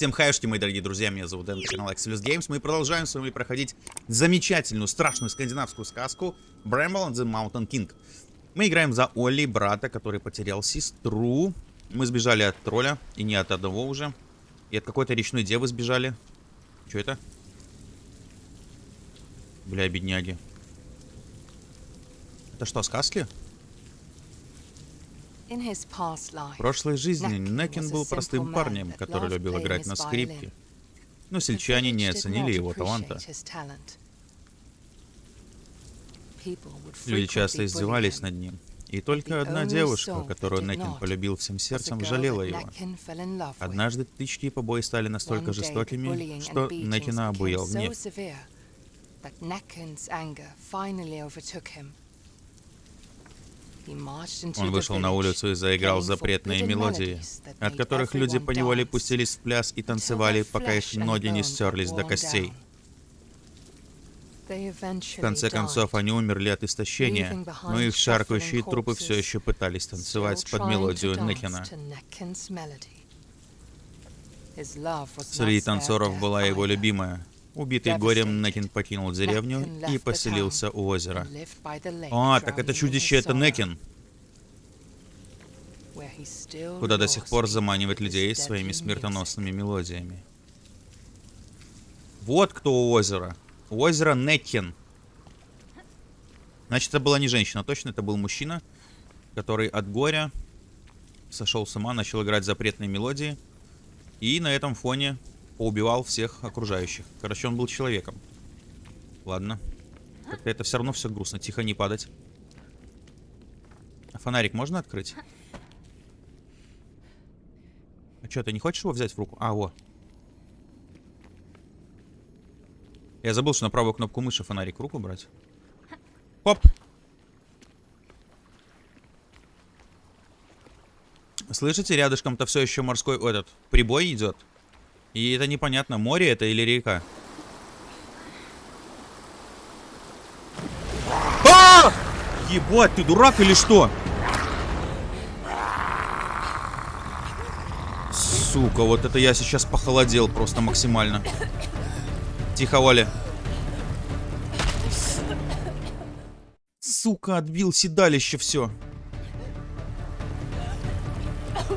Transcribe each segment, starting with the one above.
Всем хайшки, мои дорогие друзья, меня зовут Дэн, канал Excelus Games. Мы продолжаем с вами проходить замечательную, страшную скандинавскую сказку Bramble and the Mountain King. Мы играем за Олли, брата, который потерял сестру. Мы сбежали от тролля, и не от одного уже. И от какой-то речной девы сбежали. Что это? Бля, бедняги. Это что, сказки? В прошлой жизни Некин был простым парнем, который любил играть на скрипке. Но сельчане не оценили его таланта. Люди часто издевались над ним. И только одна девушка, которую Некин полюбил всем сердцем, жалела его. Однажды тычки и побои стали настолько жестокими, что Некина обуял гнев. Он вышел на улицу и заиграл запретные мелодии, от которых люди поневоле пустились в пляс и танцевали, пока их ноги не стерлись до костей. В конце концов, они умерли от истощения, но их шаркающие трупы все еще пытались танцевать под мелодию Некина. Среди танцоров была его любимая. Убитый горем, Некин покинул деревню и поселился у озера. А, так это чудище это Некин. Куда до сих пор заманивает людей своими смертоносными мелодиями. Вот кто у озера. У озера Некин. Значит, это была не женщина, точно, это был мужчина, который от горя сошел с ума, начал играть запретные мелодии. И на этом фоне поубивал всех окружающих. Короче, он был человеком. Ладно. Как-то это все равно все грустно. Тихо, не падать. А фонарик можно открыть? А что, ты не хочешь его взять в руку? А, во. Я забыл, что на правую кнопку мыши фонарик в руку брать. Хоп! Слышите, рядышком-то все еще морской этот прибой идет. И это непонятно, море это или река. А! Ебать, ты дурак или что? Сука, вот это я сейчас похолодел просто максимально. Тихо, Оля. Сука, отбил седалище все.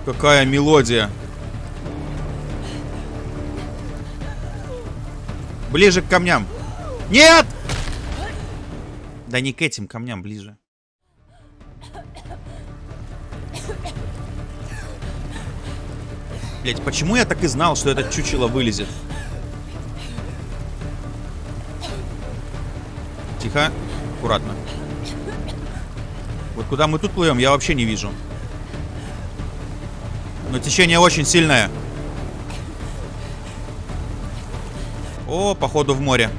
Какая мелодия. Ближе к камням. Нет! Да не к этим камням, ближе. Блять, почему я так и знал, что этот чучело вылезет? Тихо. Аккуратно. Вот куда мы тут плывем, я вообще не вижу. Но течение очень сильное. О, походу в море.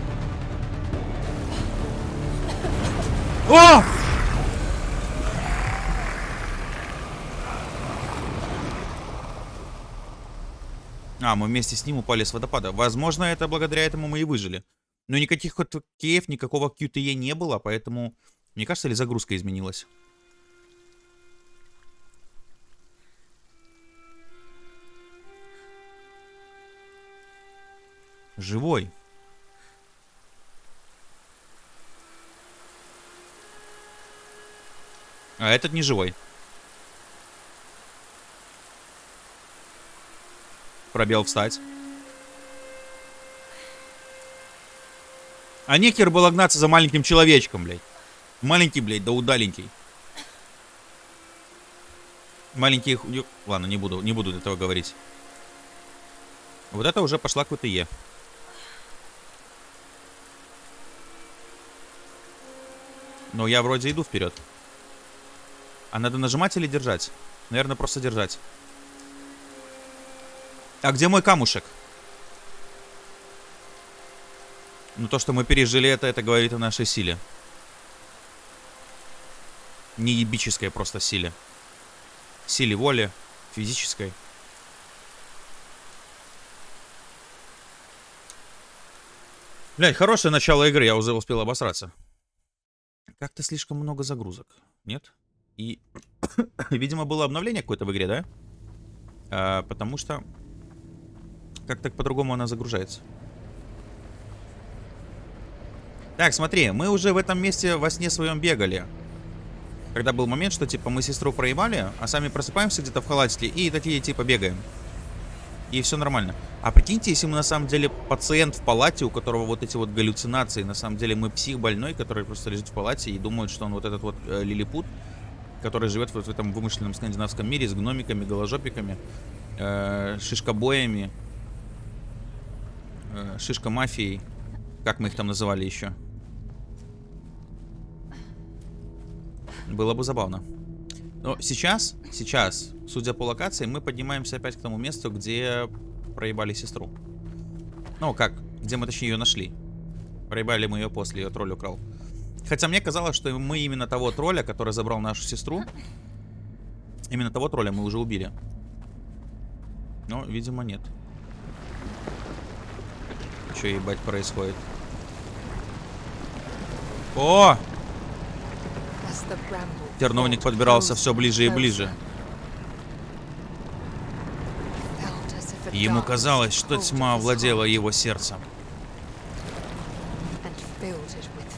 О! А, мы вместе с ним упали с водопада. Возможно, это благодаря этому мы и выжили. Но никаких кейв, никакого QTE не было, поэтому... Мне кажется, ли загрузка изменилась? Живой. А этот не живой. Пробел встать. А некер было гнаться за маленьким человечком, блядь. Маленький, блядь, да удаленький. Маленький... Ладно, не буду, не буду этого говорить. Вот это уже пошла какой-то Е. Но я вроде иду вперед. А надо нажимать или держать? Наверное, просто держать. А где мой камушек? Ну, то, что мы пережили это, это говорит о нашей силе. Не ебической просто силе. Силе воли, физической. Блять, хорошее начало игры, я уже успел обосраться. Как-то слишком много загрузок. Нет? И, видимо, было обновление какое-то в игре, да? А, потому что Как так по-другому она загружается? Так, смотри, мы уже в этом месте во сне своем бегали. Когда был момент, что типа мы сестру проебали, а сами просыпаемся где-то в халатике и такие типа бегаем. И все нормально. А прикиньте, если мы на самом деле пациент в палате, у которого вот эти вот галлюцинации, на самом деле мы псих больной, который просто лежит в палате и думает, что он вот этот вот э, лилипут, который живет вот в этом вымышленном скандинавском мире с гномиками, голожопиками, э, шишкобоями, э, шишка-мафией, как мы их там называли еще. Было бы забавно. Но сейчас, сейчас, судя по локации, мы поднимаемся опять к тому месту, где проебали сестру. Ну, как, где мы точнее ее нашли. Проебали мы ее после, ее тролль украл. Хотя мне казалось, что мы именно того тролля, который забрал нашу сестру, именно того тролля мы уже убили. Но, видимо, нет. Что ебать происходит? О! Терновник подбирался все ближе и ближе. Ему казалось, что тьма овладела его сердцем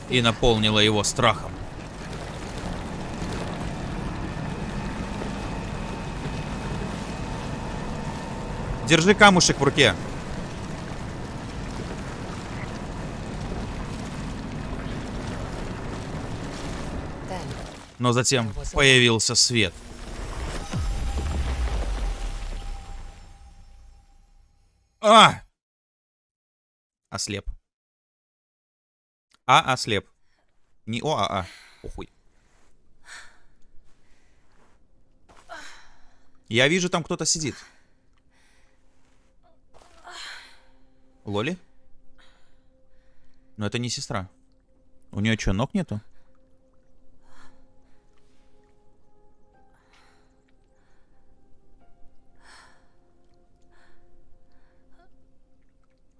и наполнила его страхом. Держи камушек в руке. Но затем появился свет. А! Ослеп. А, ослеп. Не О, а, а. Похуй. Я вижу, там кто-то сидит. Лоли? Но это не сестра. У нее что, ног нету?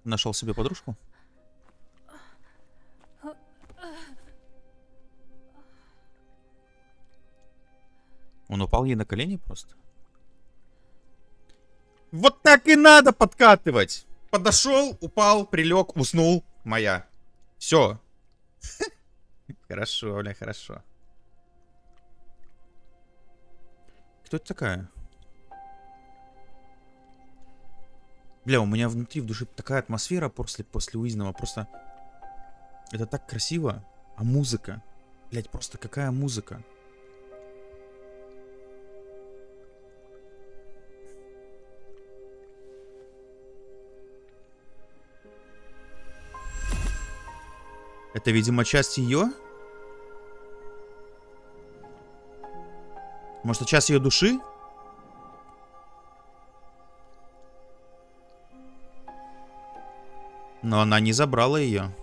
Нашел себе подружку? Он упал ей на колени просто. Вот так и надо подкатывать. Подошел, упал, прилег, уснул. Моя. Все. Хорошо, бля, хорошо. Кто это такая? Бля, у меня внутри в душе такая атмосфера после, после Уизного. Просто это так красиво. А музыка? Блять, просто какая музыка? Это, видимо, часть ее? Может, это часть ее души? Но она не забрала ее.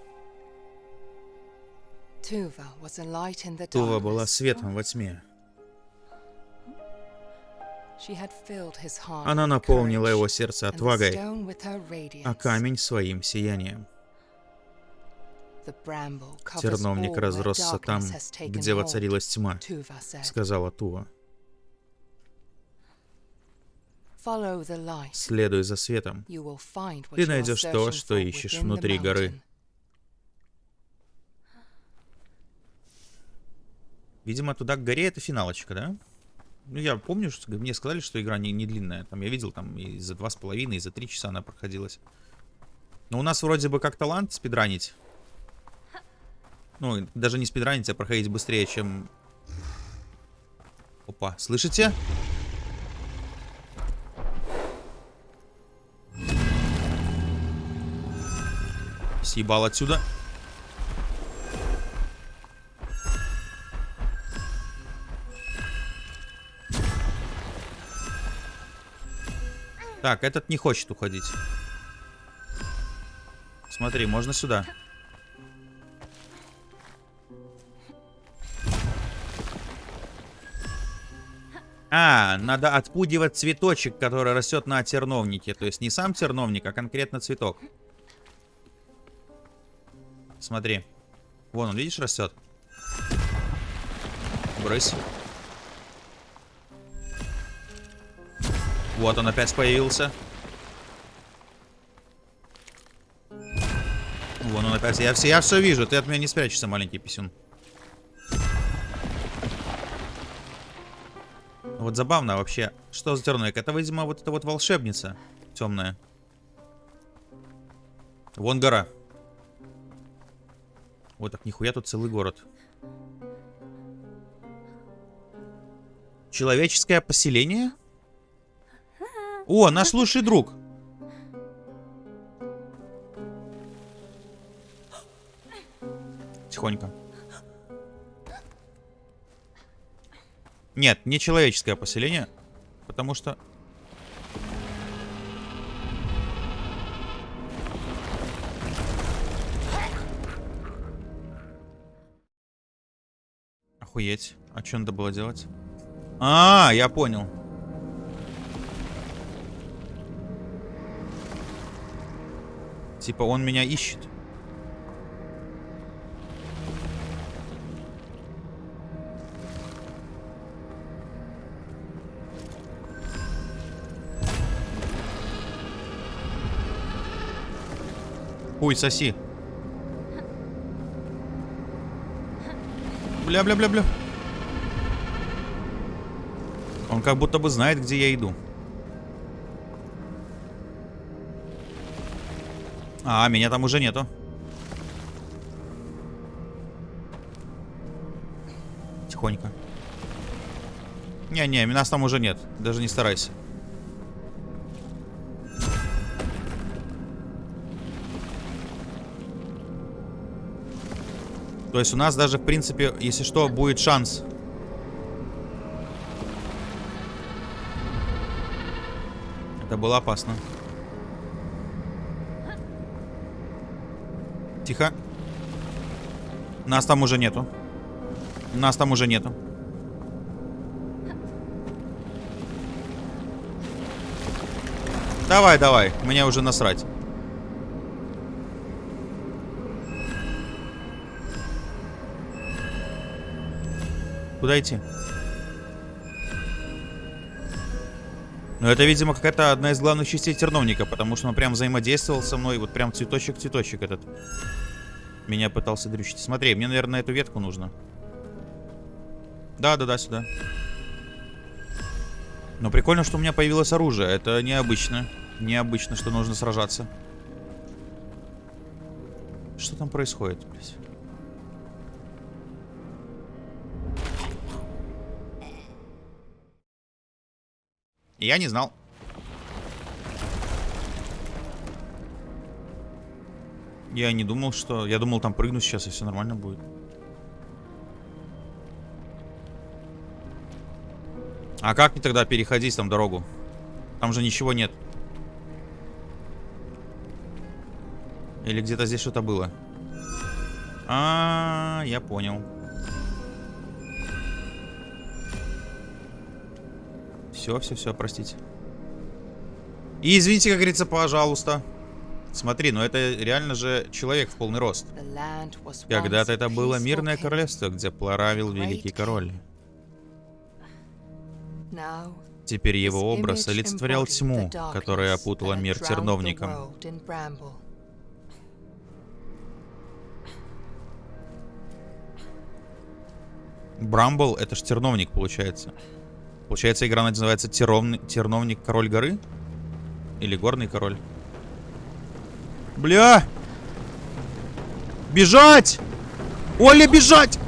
Тува была светом во тьме. Она наполнила его сердце отвагой, а камень своим сиянием. Терновник разросся там, где воцарилась тьма, сказала Тува. Следуй за светом. Ты найдешь то, что ищешь внутри горы. Видимо, туда к горе это финалочка, да? Ну, я помню, что мне сказали, что игра не, не длинная. Там я видел, там и за два с половиной, и за три часа она проходилась. Но у нас вроде бы как талант спидранить. Ну, даже не спидранить, а проходить быстрее, чем... Опа, слышите? Съебал отсюда. Так, этот не хочет уходить. Смотри, можно сюда. А, надо отпугивать цветочек, который растет на терновнике. То есть не сам терновник, а конкретно цветок. Смотри. Вон он, видишь, растет. Брысь. Вот он опять появился. Вон он опять. Я все, я все вижу. Ты от меня не спрячешься, маленький писюн. Вот забавно вообще. Что за терновик? Это, видимо, вот эта вот волшебница темная. Вон гора. Вот так нихуя тут целый город. Человеческое поселение? О, наш лучший друг. Тихонько. Нет, не человеческое поселение, потому что... Охуеть. А что надо было делать? А, я понял. Типа он меня ищет. Хуй соси. Бля-бля-бля-бля. Он как будто бы знает, где я иду. А, меня там уже нету. Тихонько. Не-не, нас там уже нет. Даже не старайся. То есть у нас даже, в принципе, если что, будет шанс. Это было опасно. Тихо. Нас там уже нету. Нас там уже нету. Давай, давай. Мне уже насрать. Куда идти? Ну, это, видимо, какая-то одна из главных частей терновника, потому что он прям взаимодействовал со мной, вот прям цветочек-цветочек этот. Меня пытался дрючить. Смотри, мне, наверное, эту ветку нужно. Да-да-да, сюда. Но прикольно, что у меня появилось оружие. Это необычно. Необычно, что нужно сражаться. Что там происходит, блядь? Я не знал. Я не думал, что... Я думал, там прыгну сейчас, и все нормально будет. А как мне тогда переходить там дорогу? Там же ничего нет. Или где-то здесь что-то было? А, -а, -а я понял. Все, все, все, простите. И извините, как говорится, пожалуйста. Смотри, ну это реально же человек в полный рост. Когда-то это было мирное королевство, где правил великий король. Теперь его образ олицетворял тьму, которая опутала мир терновником. Брамбл — это ж терновник, получается. Получается, игра называется Терновник, Терновник Король Горы? Или Горный Король? Бля! Бежать! Оля, бежать!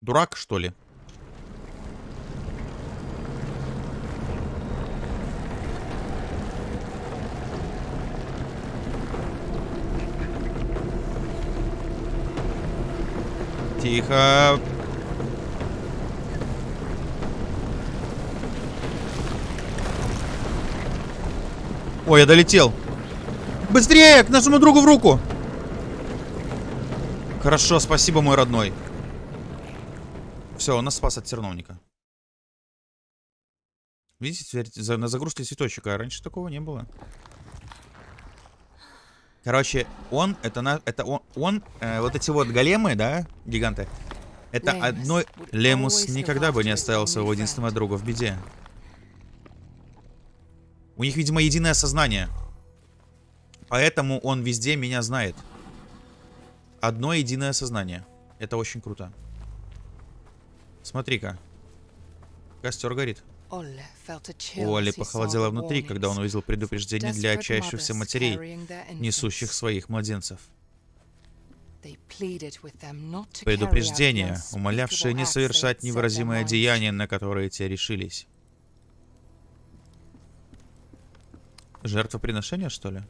Дурак, что ли? Тихо. Ой, я долетел. Быстрее, к нашему другу в руку. Хорошо, спасибо, мой родной. Все, он нас спас от терновника. Видите, на загрузке цветочек, а раньше такого не было. Короче, он, это на, это он, он э, вот эти вот големы, да, гиганты, это одной... Лемус никогда бы не оставил своего единственного друга в беде. У них, видимо, единое сознание. Поэтому он везде меня знает. Одно единое сознание. Это очень круто. Смотри-ка. Костер горит. У Оли похолодело внутри, когда он увидел предупреждение для отчаявшихся матерей, несущих своих младенцев. Предупреждение, умолявшее не совершать невыразимое деяние, на которое те решились. Жертвоприношение, что ли?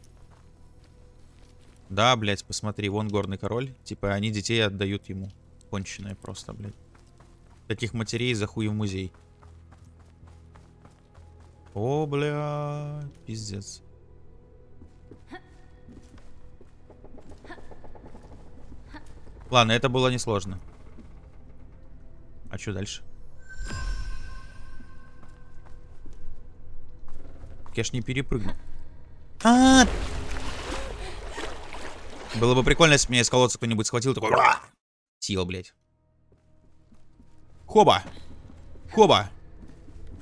Да, блядь, посмотри, вон горный король. Типа, они детей отдают ему. Конченые просто, блядь. Таких матерей за хуй в музей. О, бля, пиздец. Ладно, это было несложно. А что дальше? Я ж не перепрыгну. А, -а, а Было бы прикольно, если меня из колодца кто-нибудь схватил, такой... Сил, блядь. Хоба! Хоба!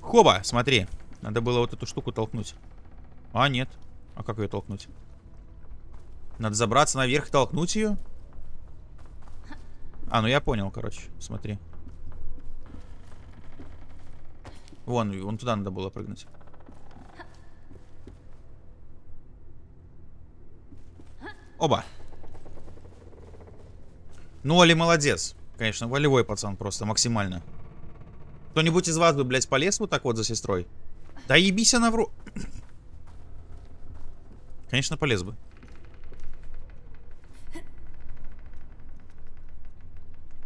Хоба, смотри. Надо было вот эту штуку толкнуть. А, нет. А как ее толкнуть? Надо забраться наверх и толкнуть ее? А, ну я понял, короче. Смотри. Вон, вон туда надо было прыгнуть. Оба. Ну, Оли молодец. Конечно, волевой пацан просто, максимально. Кто-нибудь из вас бы, блядь, полез вот так вот за сестрой? Да ебись она в ру... Конечно, полез бы.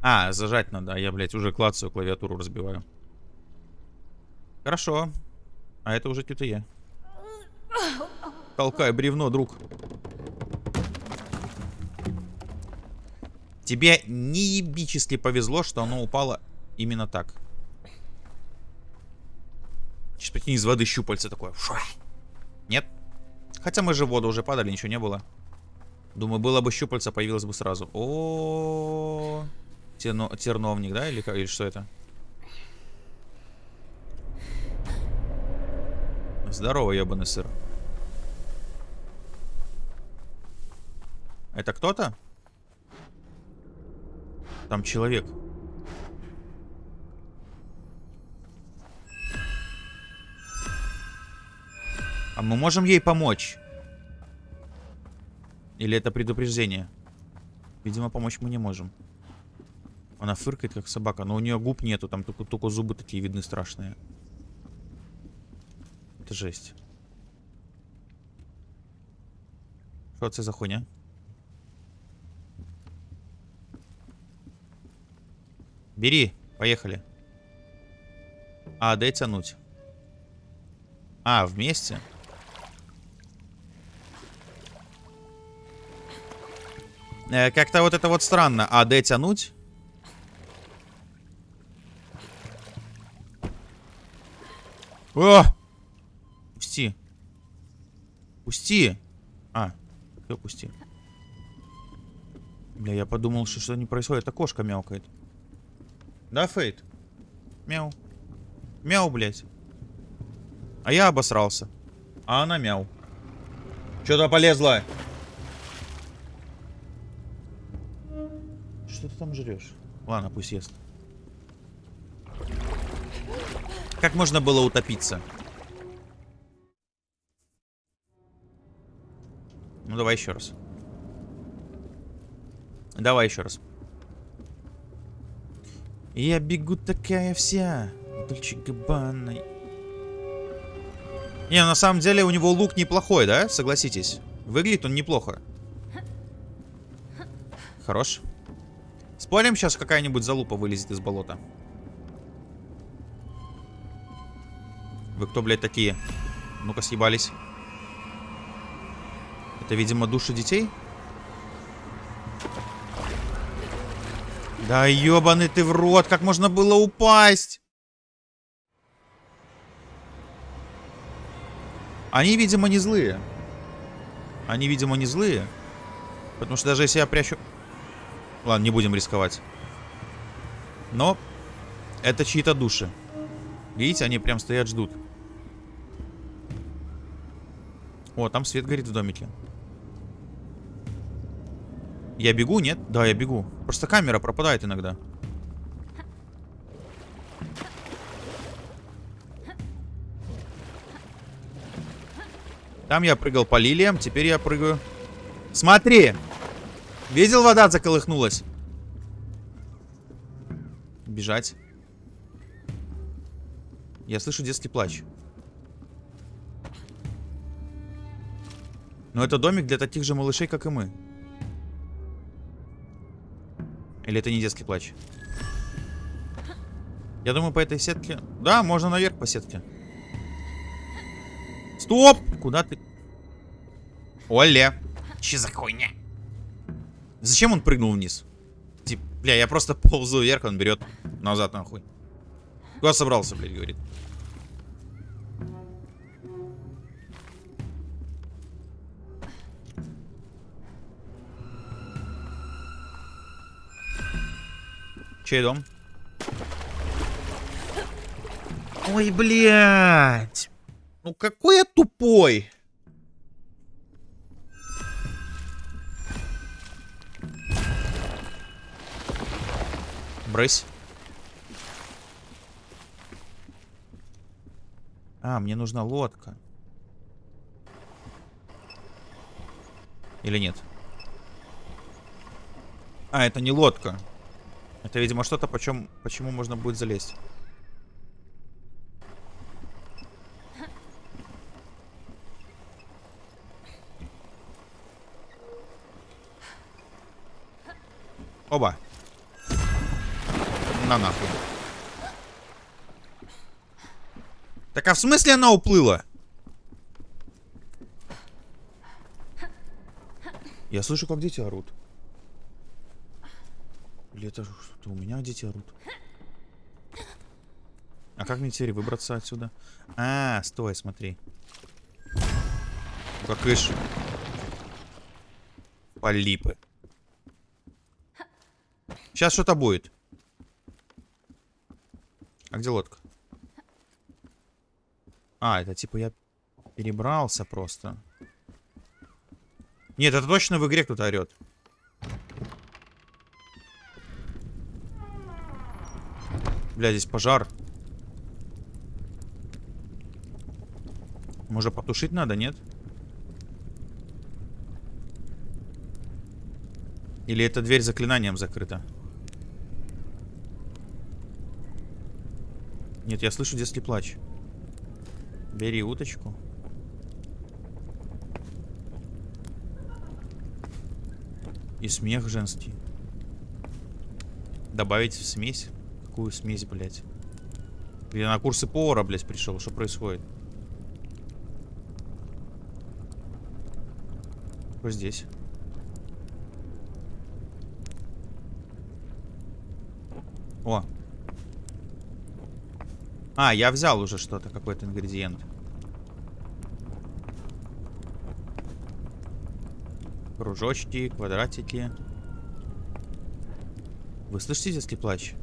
А, зажать надо. А я, блядь, уже клацаю, клавиатуру разбиваю. Хорошо. А это уже что-то я. Толкай бревно, друг. Тебе неебически повезло, что оно упало именно так. Сейчас прикинь, из воды щупальца такое. Фу. Нет? Хотя мы же в воду уже падали, ничего не было. Думаю, было бы щупальца, появилось бы сразу. О, -о, -о, -о. Терно... терновник, да? Или, или что это? Здорово, ебаный сыр. Это кто-то? Там человек. А мы можем ей помочь? Или это предупреждение? Видимо, помочь мы не можем. Она фыркает, как собака. Но у нее губ нету. Там только, только зубы такие видны страшные. Это жесть. Что это за хуйня? Бери, поехали. А, дай тянуть. А, вместе? Э, Как-то вот это вот странно. А, д тянуть? О! Пусти. Пусти. А, все, пусти. Бля, я подумал, что что не происходит. Это кошка мяукает. Да, Фейт? Мяу. Мяу, блядь. А я обосрался. А она мяу. Что-то полезла. Что ты там жрешь? Ладно, пусть ест. Как можно было утопиться? Ну, давай еще раз. Давай еще раз. Я бегу такая вся. Дольче Габбана. Не, на самом деле у него лук неплохой, да? Согласитесь. Выглядит он неплохо. Хорош. Спорим, сейчас какая-нибудь залупа вылезет из болота. Вы кто, блядь, такие? Ну-ка, съебались. Это, видимо, души детей? Да ебаный ты в рот, как можно было упасть? Они, видимо, не злые. Они, видимо, не злые. Потому что даже если я прячу... Ладно, не будем рисковать. Но это чьи-то души. Видите, они прям стоят, ждут. О, там свет горит в домике. Я бегу, нет? Да, я бегу. Просто камера пропадает иногда. Там я прыгал по лилиям, теперь я прыгаю. Смотри! Видел, вода заколыхнулась? Бежать. Я слышу детский плач. Но это домик для таких же малышей, как и мы. Или это не детский плач? Я думаю, по этой сетке... Да, можно наверх по сетке. Стоп! Куда ты? Оля. Че за хуйня? Зачем он прыгнул вниз? Типа, бля, я просто ползу вверх, он берет назад нахуй. Куда собрался, блядь, говорит. Чей дом? Ой, блядь. Ну какой я тупой. Брысь. А, мне нужна лодка. Или нет? А, это не лодка. Это, видимо, что-то, почем, почему можно будет залезть. Оба. На нахуй. Так а в смысле она уплыла? Я слышу, как дети орут. Или это что-то у меня дети орут? А как мне теперь выбраться отсюда? А, стой, смотри. Как ишь. Полипы. Сейчас что-то будет. А где лодка? А, это типа я перебрался просто. Нет, это точно в игре кто-то орет. Бля, здесь пожар. Может потушить надо, нет? Или эта дверь заклинанием закрыта? Нет, я слышу детский плач. Бери уточку. И смех женский. Добавить в смесь? Какую смесь, блядь? Я на курсы повара, блядь, пришел. Что происходит? Что здесь? О. А, я взял уже что-то, какой-то ингредиент. Кружочки, квадратики. Вы слышите детский плач?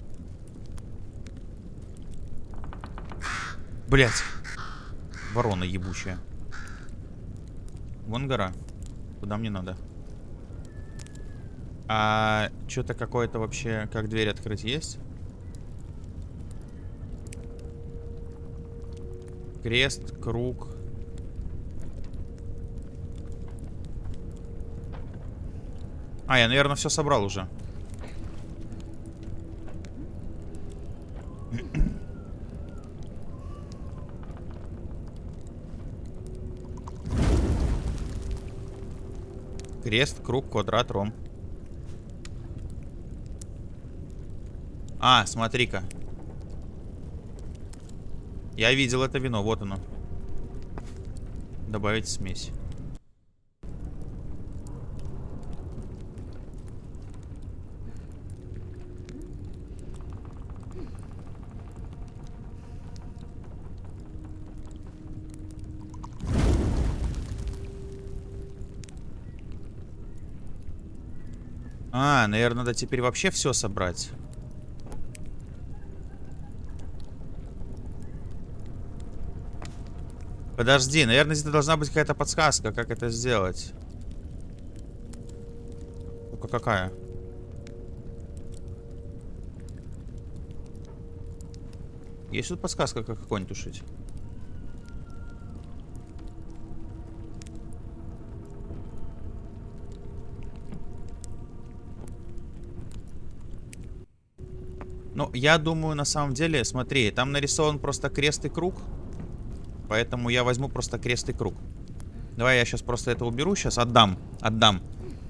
Блять. Ворона ебучая. Вон гора. Куда мне надо? А что-то какое-то вообще, как дверь открыть, есть? Крест, круг. А, я, наверное, все собрал уже. Крест, круг, квадрат, ром. А, смотри-ка. Я видел это вино, вот оно. Добавить смесь. А, наверное, надо теперь вообще все собрать. Подожди, наверное, здесь должна быть какая-то подсказка, как это сделать. Кнопка какая? Есть тут подсказка, как огонь тушить? Я думаю, на самом деле, смотри, там нарисован просто крест и круг. Поэтому я возьму просто крест и круг. Давай я сейчас просто это уберу, сейчас отдам, отдам.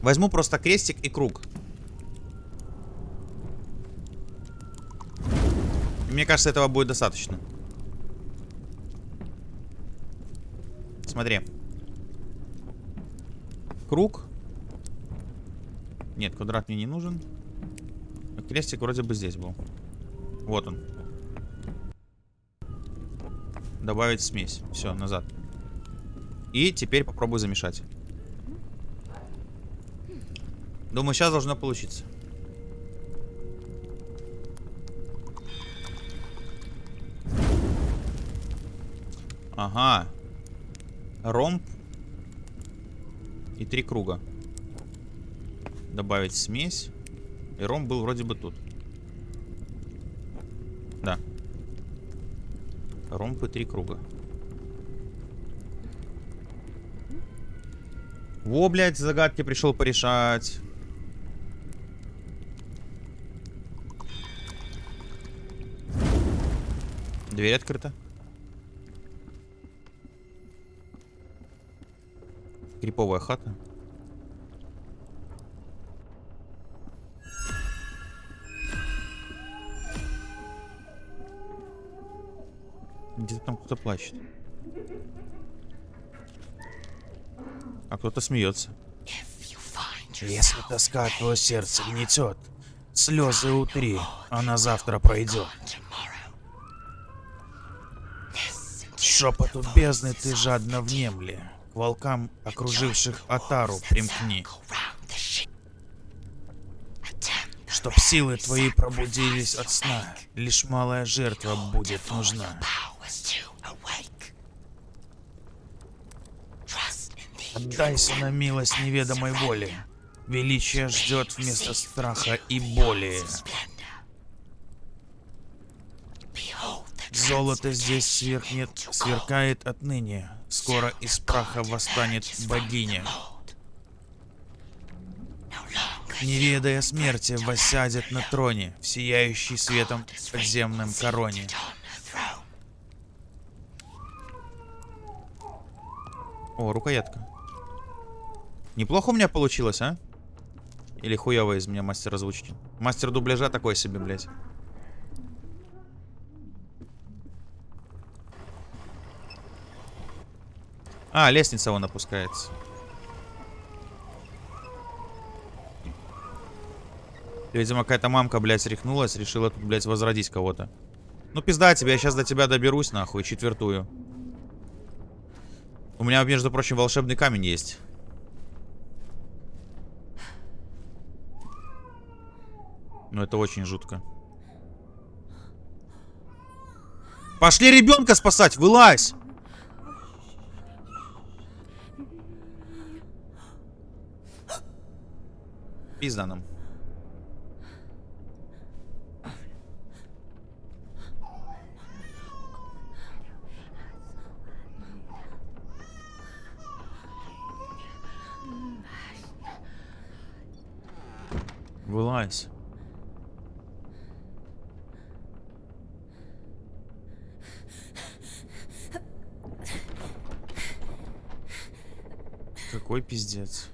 Возьму просто крестик и круг. Мне кажется, этого будет достаточно. Смотри. Круг. Нет, квадрат мне не нужен. Крестик вроде бы здесь был. Вот он. Добавить смесь. Все, назад. И теперь попробуй замешать. Думаю, сейчас должно получиться. Ага. Ромб. И три круга. Добавить смесь. И ромб был вроде бы тут. Да. Ромб три круга. Во, блядь, загадки пришел порешать. Дверь открыта. Криповая хата. Где-то там кто-то плачет. А кто-то смеется. Если тоска твое сердце гнетет, слезы утри, а на завтра пройдет. Шепоту бездны ты жадно внемли, к волкам, окруживших Атару, примкни. Чтоб силы твои пробудились от сна, лишь малая жертва будет нужна. Отдайся на милость неведомой воли. Величие ждет вместо страха и боли. Золото здесь сверкнет, сверкает отныне. Скоро из праха восстанет богиня. Не ведая смерти, воссядет на троне, в сияющий светом подземном короне. О, рукоятка. Неплохо у меня получилось, а? Или хуёво из меня мастер озвучки? Мастер дубляжа такой себе, блядь. А, лестница вон опускается. Видимо, какая-то мамка, блядь, рехнулась, решила тут, блядь, возродить кого-то. Ну, пизда тебе, я сейчас до тебя доберусь, нахуй, четвертую. У меня, между прочим, волшебный камень есть. Но это очень жутко. Пошли ребенка спасать! Вылазь! Пизда нам. Вылазь. Какой пиздец.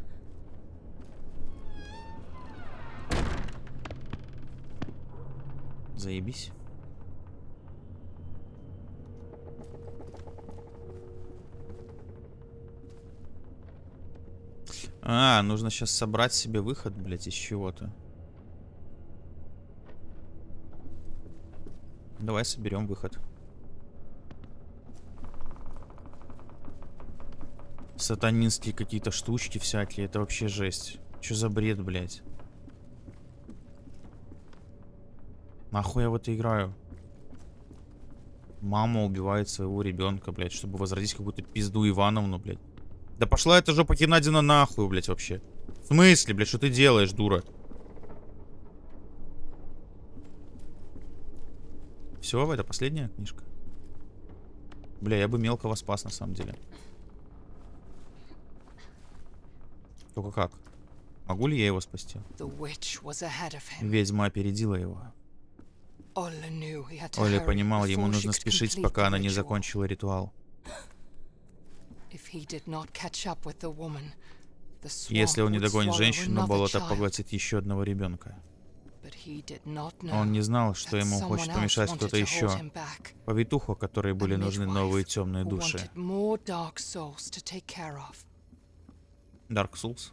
Заебись. А, нужно сейчас собрать себе выход, блядь, из чего-то. Давай соберем выход. Сатанинские какие-то штучки всякие. Это вообще жесть. Что за бред, блядь? Нахуй я в это играю? Мама убивает своего ребенка, блядь, чтобы возродить какую-то пизду Ивановну, блядь. Да пошла эта жопа Геннадина нахуй, блядь, вообще. В смысле, блядь, что ты делаешь, дура? Все, это последняя книжка? Бля, я бы мелкого спас на самом деле. Только как? Могу ли я его спасти? Ведьма опередила его. Оля понимал, ему нужно спешить, пока она не закончила ритуал. Если он не догонит женщину, болото поглотит еще одного ребенка. Он не знал, что ему хочет помешать кто-то еще. Повитуху, которой были нужны новые темные души. Dark Souls.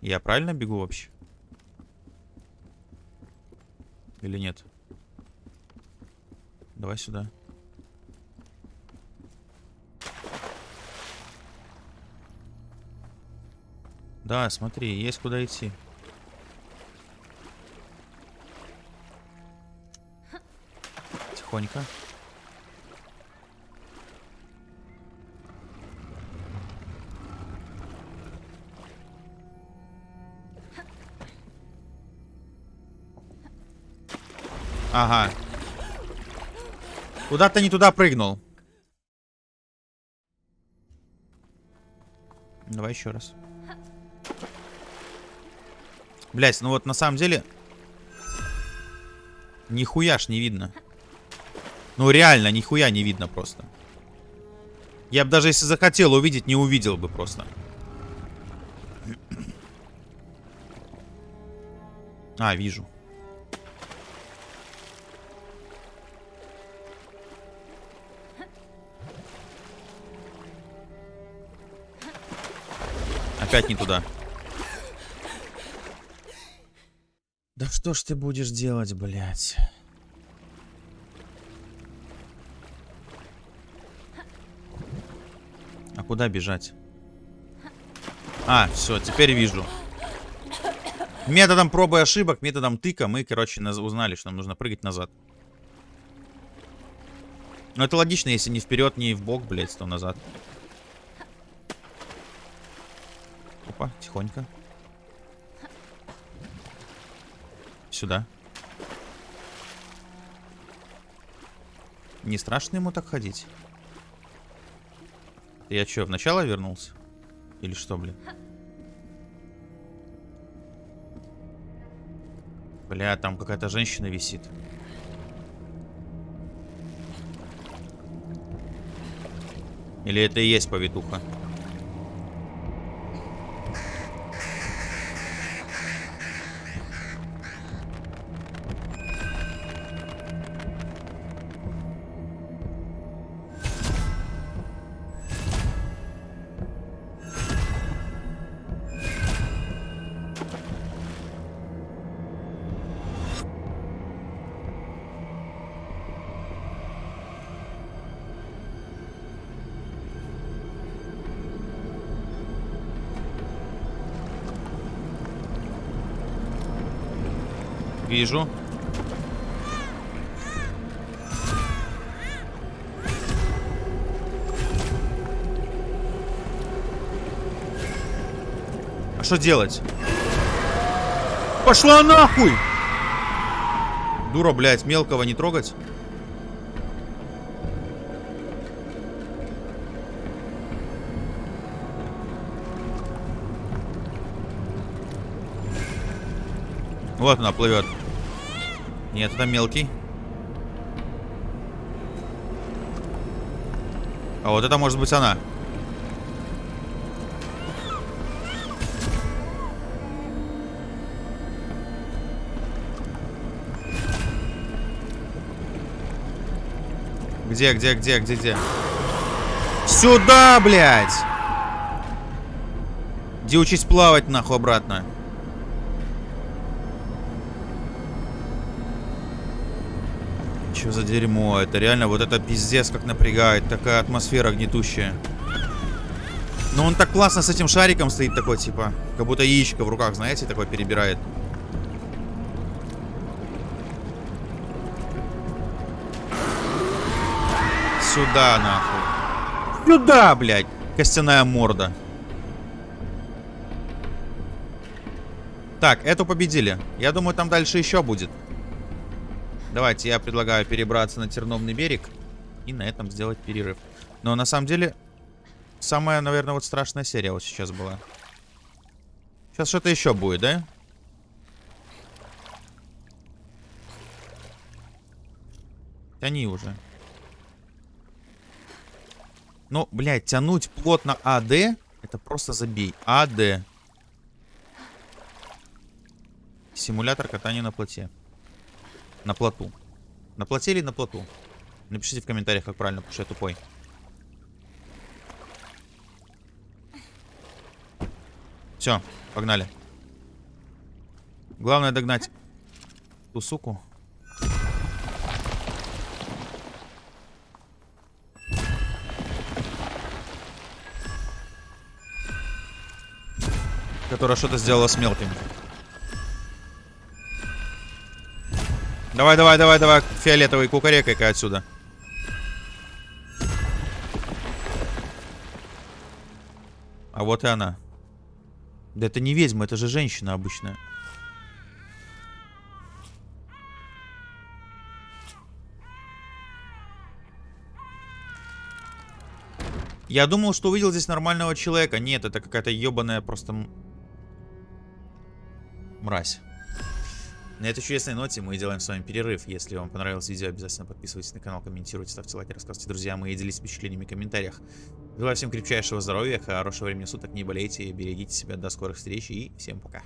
Я правильно бегу вообще? Или нет? Давай сюда. Да, смотри, есть куда идти. Тихонько. Ага. Куда-то не туда прыгнул. Давай еще раз. Блять, ну вот на самом деле... Нихуя ж не видно. Ну реально, нихуя не видно просто. Я бы даже если захотел увидеть, не увидел бы просто. А, вижу. Опять не туда. Да что ж ты будешь делать, блядь? А куда бежать? А, все, теперь вижу. Методом пробы и ошибок, методом тыка мы, короче, узнали, что нам нужно прыгать назад. Ну, это логично, если не вперед, не в бок, блядь, то назад. Опа, тихонько. Сюда. Не страшно ему так ходить? Я что, в начало вернулся? Или что, блин? Бля, там какая-то женщина висит. Или это и есть повитуха? Вижу. А что делать? Пошла нахуй! Дура, блядь, мелкого не трогать. Вот она плывет. Нет, это мелкий. А вот это может быть она. Где, где, где, где, где? Сюда, блядь! Иди учись плавать, нахуй, обратно. Че за дерьмо? Это реально вот это пиздец как напрягает. Такая атмосфера гнетущая. Но он так классно с этим шариком стоит такой, типа. Как будто яичко в руках, знаете, такой перебирает. сюда, нахуй. Сюда, блядь. Костяная морда. Так, эту победили. Я думаю, там дальше еще будет. Давайте, я предлагаю перебраться на Терновный берег. И на этом сделать перерыв. Но на самом деле, самая, наверное, вот страшная серия вот сейчас была. Сейчас что-то еще будет, да? Тяни уже. Ну, блядь, тянуть плотно АД, это просто забей. АД. Симулятор катания на плоте. На плоту. На плоте или на плоту? Напишите в комментариях, как правильно, потому что я тупой. Все, погнали. Главное догнать ту суку. Которая что-то сделала с мелким. Давай, давай, давай, давай, фиолетовый кукарекай-ка отсюда. А вот и она. Да это не ведьма, это же женщина обычная. Я думал, что увидел здесь нормального человека. Нет, это какая-то ебаная просто... Мразь. На этой чудесной ноте мы делаем с вами перерыв. Если вам понравилось видео, обязательно подписывайтесь на канал, комментируйте, ставьте лайки, рассказывайте друзьям и делитесь впечатлениями в комментариях. Желаю всем крепчайшего здоровья, хорошего времени суток, не болейте, берегите себя, до скорых встреч и всем пока.